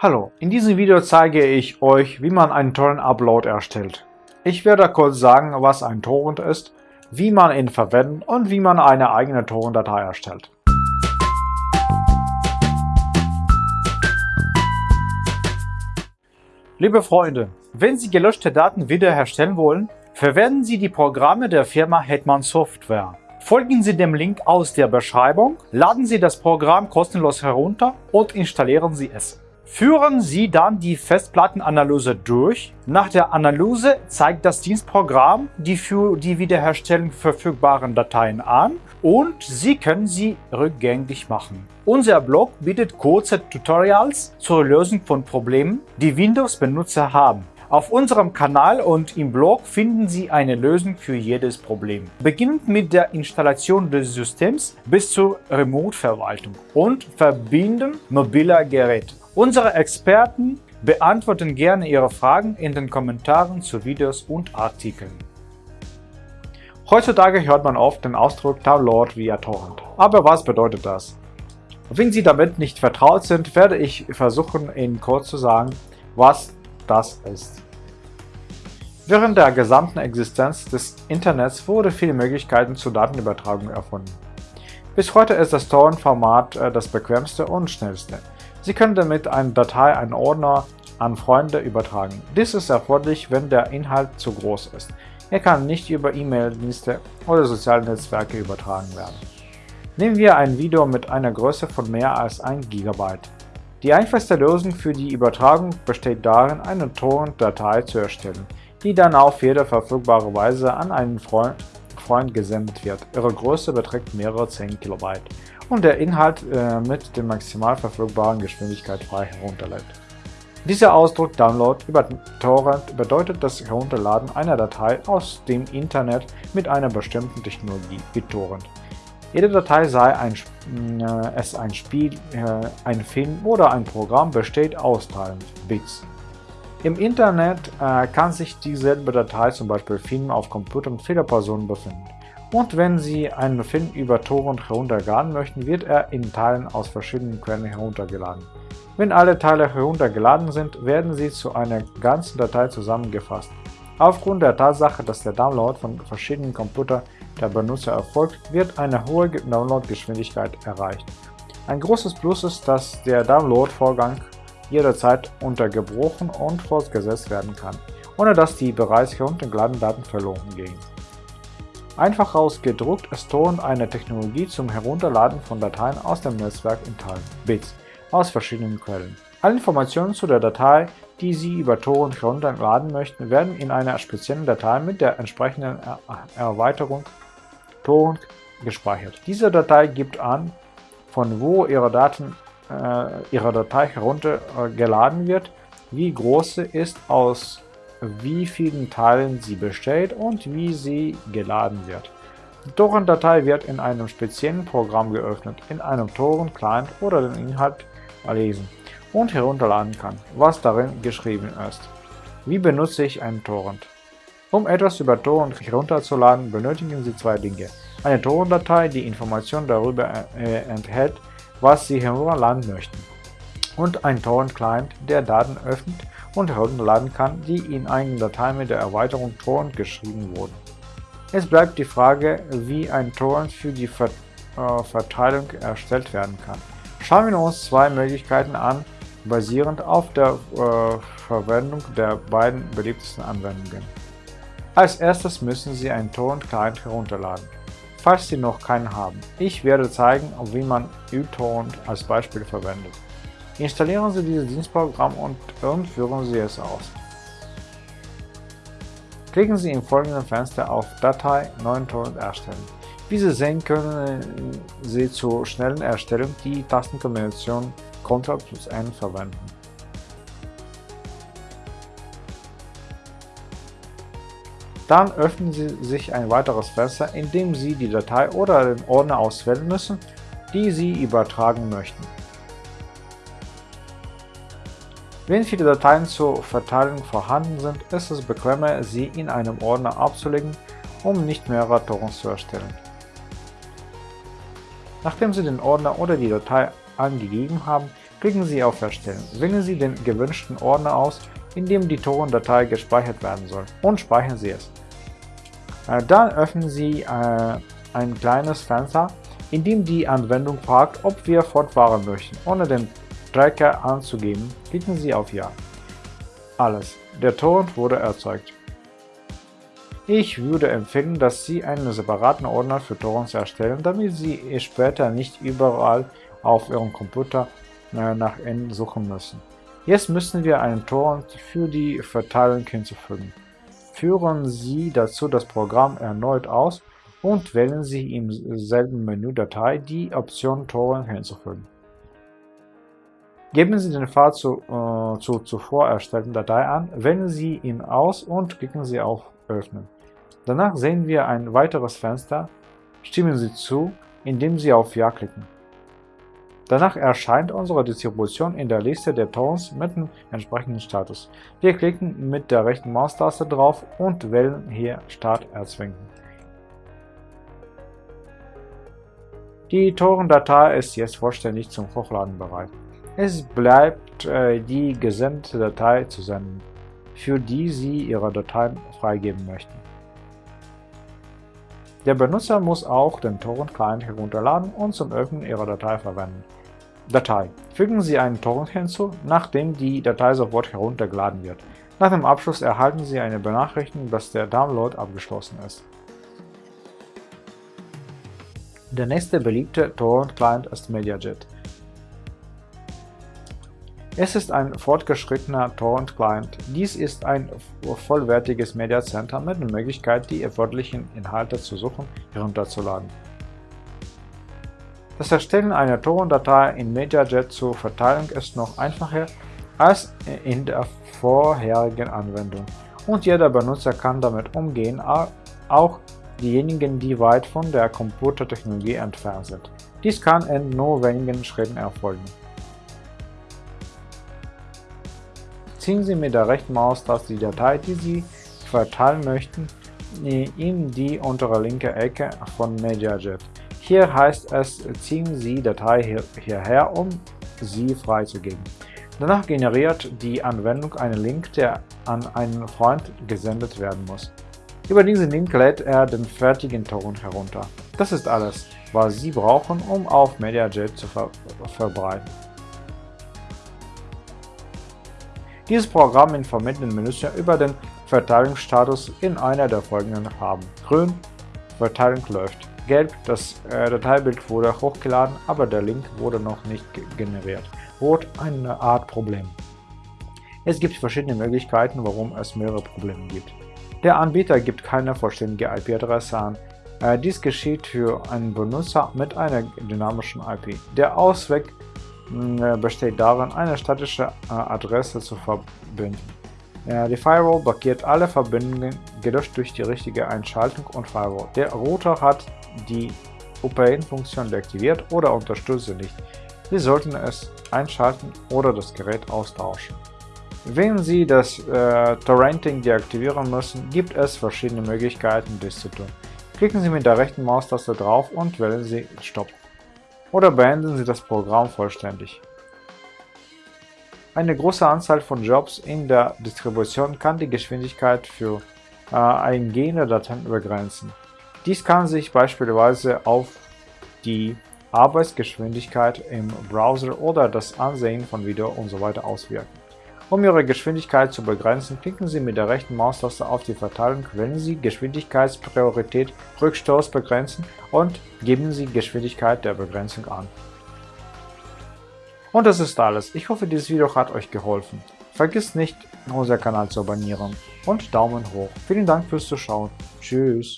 Hallo, in diesem Video zeige ich euch, wie man einen Torrent-Upload erstellt. Ich werde kurz sagen, was ein Torrent ist, wie man ihn verwendet und wie man eine eigene Torrent-Datei erstellt. Liebe Freunde, wenn Sie gelöschte Daten wiederherstellen wollen, verwenden Sie die Programme der Firma Hetman Software. Folgen Sie dem Link aus der Beschreibung, laden Sie das Programm kostenlos herunter und installieren Sie es. Führen Sie dann die Festplattenanalyse durch. Nach der Analyse zeigt das Dienstprogramm die für die Wiederherstellung verfügbaren Dateien an und Sie können sie rückgängig machen. Unser Blog bietet kurze Tutorials zur Lösung von Problemen, die Windows-Benutzer haben. Auf unserem Kanal und im Blog finden Sie eine Lösung für jedes Problem. Beginnend mit der Installation des Systems bis zur Remote-Verwaltung und Verbinden mobiler Geräte. Unsere Experten beantworten gerne Ihre Fragen in den Kommentaren zu Videos und Artikeln. Heutzutage hört man oft den Ausdruck Download via Torrent. Aber was bedeutet das? Wenn Sie damit nicht vertraut sind, werde ich versuchen, Ihnen kurz zu sagen, was das ist. Während der gesamten Existenz des Internets wurde viele Möglichkeiten zur Datenübertragung erfunden. Bis heute ist das Torrent-Format äh, das bequemste und schnellste. Sie können damit eine Datei, einen Ordner an Freunde übertragen. Dies ist erforderlich, wenn der Inhalt zu groß ist. Er kann nicht über E-Mail-Dienste oder soziale Netzwerke übertragen werden. Nehmen wir ein Video mit einer Größe von mehr als 1 GB. Die einfachste Lösung für die Übertragung besteht darin, eine Torrent-Datei zu erstellen, die dann auf jede verfügbare Weise an einen Freund, Freund gesendet wird. Ihre Größe beträgt mehrere 10 KB und der Inhalt äh, mit der maximal verfügbaren Geschwindigkeit frei herunterlädt. Dieser Ausdruck Download über Torrent bedeutet das Herunterladen einer Datei aus dem Internet mit einer bestimmten Technologie wie Torrent. Jede Datei, sei ein, äh, es ein Spiel, äh, ein Film oder ein Programm, besteht aus Teilen, Bits. Im Internet äh, kann sich dieselbe Datei, zum Beispiel Film, auf Computern vieler Personen befinden. Und wenn Sie einen Film über Torrent herunterladen möchten, wird er in Teilen aus verschiedenen Quellen heruntergeladen. Wenn alle Teile heruntergeladen sind, werden sie zu einer ganzen Datei zusammengefasst. Aufgrund der Tatsache, dass der Download von verschiedenen Computern der Benutzer erfolgt, wird eine hohe Downloadgeschwindigkeit erreicht. Ein großes Plus ist, dass der Download-Vorgang jederzeit untergebrochen und fortgesetzt werden kann, ohne dass die bereits heruntergeladenen Daten verloren gehen. Einfach ausgedruckt ist Torrent eine Technologie zum Herunterladen von Dateien aus dem Netzwerk in Teilen, Bits, aus verschiedenen Quellen. Alle Informationen zu der Datei, die Sie über Torrent herunterladen möchten, werden in einer speziellen Datei mit der entsprechenden er Erweiterung Torrent gespeichert. Diese Datei gibt an, von wo Ihre, Daten, äh, Ihre Datei heruntergeladen wird, wie groß sie ist, aus wie vielen Teilen sie besteht und wie sie geladen wird. Die Torrent-Datei wird in einem speziellen Programm geöffnet, in einem Torrent-Client oder den Inhalt lesen und herunterladen kann, was darin geschrieben ist. Wie benutze ich einen Torrent? Um etwas über Torrent herunterzuladen, benötigen Sie zwei Dinge. Eine Torrent-Datei, die Informationen darüber äh, enthält, was Sie herunterladen möchten. Und ein Torrent-Client, der Daten öffnet und herunterladen kann, die in eigenen Dateien mit der Erweiterung Torrent geschrieben wurden. Es bleibt die Frage, wie ein Torrent für die Ver äh, Verteilung erstellt werden kann. Schauen wir uns zwei Möglichkeiten an, basierend auf der äh, Verwendung der beiden beliebtesten Anwendungen. Als erstes müssen Sie einen Torrent-Client herunterladen, falls Sie noch keinen haben. Ich werde zeigen, wie man uTorrent als Beispiel verwendet. Installieren Sie dieses Dienstprogramm und, führen Sie es aus. Klicken Sie im folgenden Fenster auf Datei Neuen Torrent erstellen. Wie Sie sehen, können Sie zur schnellen Erstellung die Tastenkombination Ctrl plus N verwenden. Dann öffnen Sie sich ein weiteres Fenster, in dem Sie die Datei oder den Ordner auswählen müssen, die Sie übertragen möchten. Wenn viele Dateien zur Verteilung vorhanden sind, ist es bequemer, sie in einem Ordner abzulegen, um nicht mehrere Torrents zu erstellen. Nachdem Sie den Ordner oder die Datei angegeben haben, Klicken Sie auf Erstellen. Wählen Sie den gewünschten Ordner aus, in dem die Torrent-Datei gespeichert werden soll, und speichern Sie es. Äh, dann öffnen Sie äh, ein kleines Fenster, in dem die Anwendung fragt, ob wir fortfahren möchten. Ohne den Tracker anzugeben, klicken Sie auf Ja. Alles. Der Torrent wurde erzeugt. Ich würde empfehlen, dass Sie einen separaten Ordner für Torrents erstellen, damit Sie später nicht überall auf Ihrem Computer äh, nach N suchen müssen. Jetzt müssen wir einen Torrent für die Verteilung hinzufügen. Führen Sie dazu das Programm erneut aus und wählen Sie im selben Menü Datei die Option Torrent hinzufügen. Geben Sie den Pfad zu, äh, zur zuvor erstellten Datei an, wählen Sie ihn aus und klicken Sie auf Öffnen. Danach sehen wir ein weiteres Fenster. Stimmen Sie zu, indem Sie auf Ja klicken. Danach erscheint unsere Distribution in der Liste der Torrents mit dem entsprechenden Status. Wir klicken mit der rechten Maustaste drauf und wählen hier Start erzwingen. Die Torrent-Datei ist jetzt vollständig zum Hochladen bereit. Es bleibt äh, die gesendete Datei zu senden, für die Sie Ihre Dateien freigeben möchten. Der Benutzer muss auch den Torrent-Client herunterladen und zum Öffnen Ihrer Datei verwenden. Datei. Fügen Sie einen Torrent hinzu, nachdem die Datei sofort heruntergeladen wird. Nach dem Abschluss erhalten Sie eine Benachrichtigung, dass der Download abgeschlossen ist. Der nächste beliebte Torrent-Client ist MediaJet. Es ist ein fortgeschrittener Torrent-Client. Dies ist ein vollwertiges Media Center mit der Möglichkeit, die erforderlichen Inhalte zu suchen herunterzuladen. Das Erstellen einer Torrent-Datei in MediaJet zur Verteilung ist noch einfacher als in der vorherigen Anwendung und jeder Benutzer kann damit umgehen, auch diejenigen, die weit von der Computertechnologie entfernt sind. Dies kann in nur wenigen Schritten erfolgen. Ziehen Sie mit der rechten Maustaste die Datei, die Sie verteilen möchten, in die untere linke Ecke von MediaJet. Hier heißt es, ziehen Sie Datei hier, hierher, um sie freizugeben. Danach generiert die Anwendung einen Link, der an einen Freund gesendet werden muss. Über diesen Link lädt er den fertigen Torrent herunter. Das ist alles, was Sie brauchen, um auf MediaJet zu ver verbreiten. Dieses Programm informiert den Benutzer über den Verteilungsstatus in einer der folgenden Farben. Grün, Verteilung läuft. Gelb, das äh, Dateibild wurde hochgeladen, aber der Link wurde noch nicht generiert. Rot, eine Art Problem. Es gibt verschiedene Möglichkeiten, warum es mehrere Probleme gibt. Der Anbieter gibt keine vollständige IP-Adresse an. Äh, dies geschieht für einen Benutzer mit einer dynamischen IP. Der Ausweg besteht darin, eine statische äh, Adresse zu verbinden. Die Firewall blockiert alle Verbindungen, gelöscht durch die richtige Einschaltung und Firewall. Der Router hat die OPN-Funktion deaktiviert oder unterstützt sie nicht. Sie sollten es einschalten oder das Gerät austauschen. Wenn Sie das äh, Torrenting deaktivieren müssen, gibt es verschiedene Möglichkeiten, dies zu tun. Klicken Sie mit der rechten Maustaste drauf und wählen Sie Stopp oder beenden Sie das Programm vollständig. Eine große Anzahl von Jobs in der Distribution kann die Geschwindigkeit für äh, eingehende Dateien begrenzen. Dies kann sich beispielsweise auf die Arbeitsgeschwindigkeit im Browser oder das Ansehen von Video usw. So auswirken. Um Ihre Geschwindigkeit zu begrenzen, klicken Sie mit der rechten Maustaste auf die Verteilung, wählen Sie Geschwindigkeitspriorität Rückstoß begrenzen und geben Sie Geschwindigkeit der Begrenzung an. Und das ist alles. Ich hoffe, dieses Video hat euch geholfen. Vergiss nicht, unseren Kanal zu abonnieren und Daumen hoch. Vielen Dank fürs Zuschauen. Tschüss.